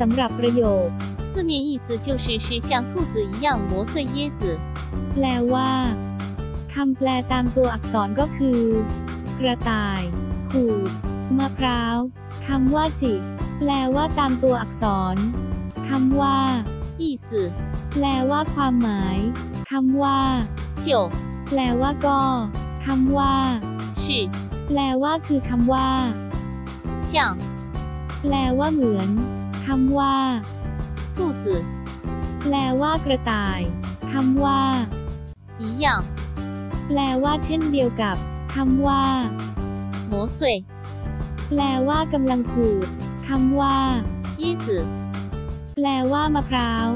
สำหรับประโยค 字面意思就是是像兔子一样磨碎椰子。 แปลว่าคำแปลตามตัวอักษรก็คือ กระต่าย ขูด มะพร้าวคำว่าจิแปลว่าตามตัวอักษรคำว่า 意思 แปลว่าความหมายคำว่า 就 แปลว่าก็คำว่า 是 แปลว่าคือคำว่า 像 แปลว่าเหมือน คำว่า 兔子 แปลว่ากระต่ายคำว่า 一样 แปลว่าเช่นเดียวกับคำว่า 磨碎。 แปลว่ากำลังขูดคำว่า 椰子 แปลว่ามะพร้าว